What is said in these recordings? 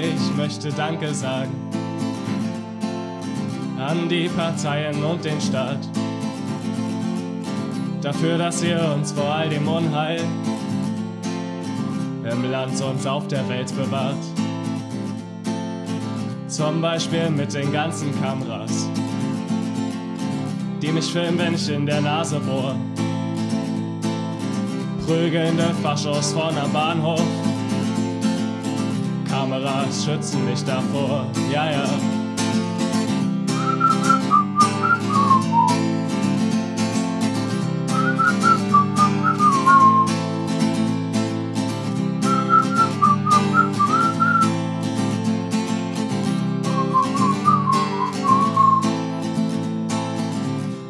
ich möchte Danke sagen an die Parteien und den Staat. Dafür, dass ihr uns vor all dem Unheil im Land und auf der Welt bewahrt. Zum Beispiel mit den ganzen Kameras, die mich filmen, wenn ich in der Nase bohr. Prügelnde Faschos vorn am Bahnhof. Kameras schützen mich davor, ja, ja.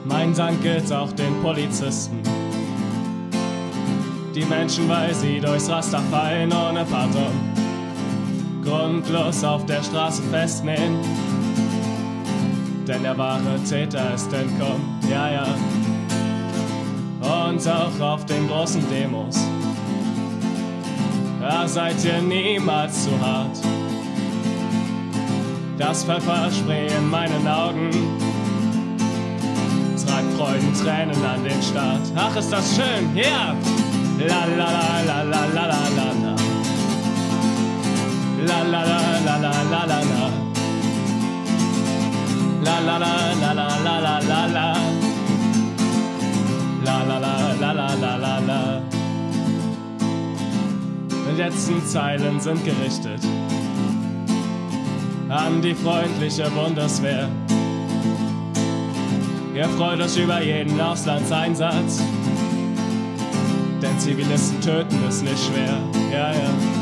Mein Dank gilt auch den Polizisten. Die Menschen, weil sie durchs Raster fallen ohne Pardon grundlos auf der Straße festnehmen. Denn der wahre Täter ist entkommen, ja, ja. Und auch auf den großen Demos. Da seid ihr niemals zu hart. Das Pfefferspray in meinen Augen tragt Freudentränen an den Start. Ach, ist das schön, ja! Yeah. La la la la la la la la. La la la la la la. La la la la la la la la la. La la la la la la. Die letzten Zeilen sind gerichtet an die freundliche Bundeswehr. Ihr freut euch über jeden Auslandseinsatz. Denn Zivilisten töten ist nicht schwer, ja, ja.